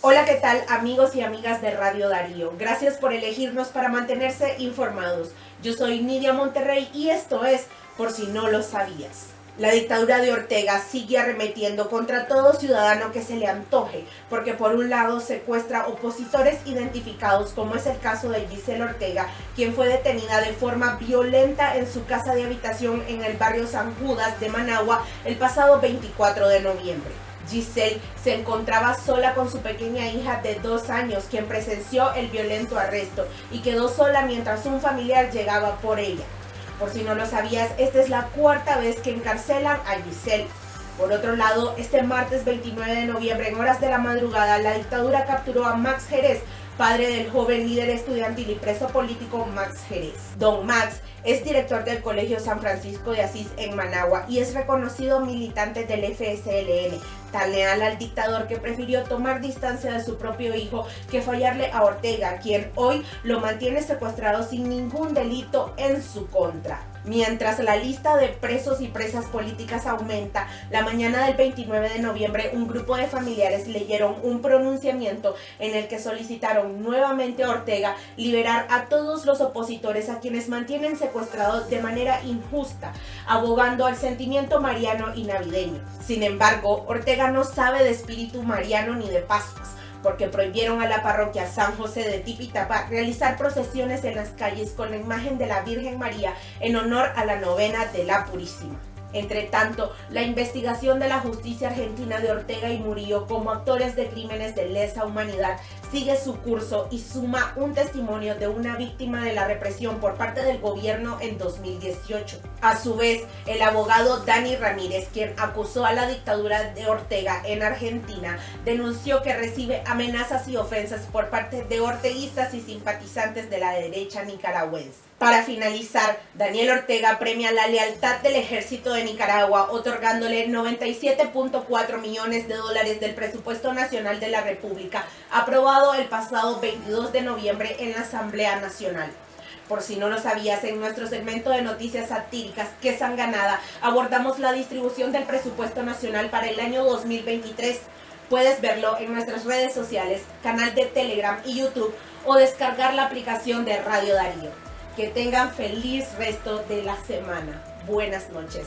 Hola, ¿qué tal amigos y amigas de Radio Darío? Gracias por elegirnos para mantenerse informados. Yo soy Nidia Monterrey y esto es Por si no lo sabías. La dictadura de Ortega sigue arremetiendo contra todo ciudadano que se le antoje, porque por un lado secuestra opositores identificados, como es el caso de Giselle Ortega, quien fue detenida de forma violenta en su casa de habitación en el barrio San Judas de Managua el pasado 24 de noviembre. Giselle se encontraba sola con su pequeña hija de dos años, quien presenció el violento arresto y quedó sola mientras un familiar llegaba por ella. Por si no lo sabías, esta es la cuarta vez que encarcelan a Giselle. Por otro lado, este martes 29 de noviembre, en horas de la madrugada, la dictadura capturó a Max Jerez, padre del joven líder estudiantil y preso político Max Jerez. Don Max es director del Colegio San Francisco de Asís en Managua y es reconocido militante del FSLN, tan leal al dictador que prefirió tomar distancia de su propio hijo que fallarle a Ortega, quien hoy lo mantiene secuestrado sin ningún delito en su contra. Mientras la lista de presos y presas políticas aumenta, la mañana del 29 de noviembre un grupo de familiares leyeron un pronunciamiento en el que solicitaron nuevamente a Ortega liberar a todos los opositores a quienes mantienen secuestrados de manera injusta, abogando al sentimiento mariano y navideño. Sin embargo, Ortega no sabe de espíritu mariano ni de Pascuas porque prohibieron a la parroquia San José de Tipitapa realizar procesiones en las calles con la imagen de la Virgen María en honor a la novena de la Purísima. Entre tanto, la investigación de la justicia argentina de Ortega y Murillo como actores de crímenes de lesa humanidad sigue su curso y suma un testimonio de una víctima de la represión por parte del gobierno en 2018. A su vez, el abogado Dani Ramírez, quien acusó a la dictadura de Ortega en Argentina, denunció que recibe amenazas y ofensas por parte de orteguistas y simpatizantes de la derecha nicaragüense. Para finalizar, Daniel Ortega premia la lealtad del ejército de Nicaragua otorgándole 97.4 millones de dólares del presupuesto nacional de la República aprobado el pasado 22 de noviembre en la Asamblea Nacional. Por si no lo sabías, en nuestro segmento de noticias satíricas que ganada abordamos la distribución del presupuesto nacional para el año 2023. Puedes verlo en nuestras redes sociales, canal de Telegram y YouTube o descargar la aplicación de Radio Darío. Que tengan feliz resto de la semana. Buenas noches.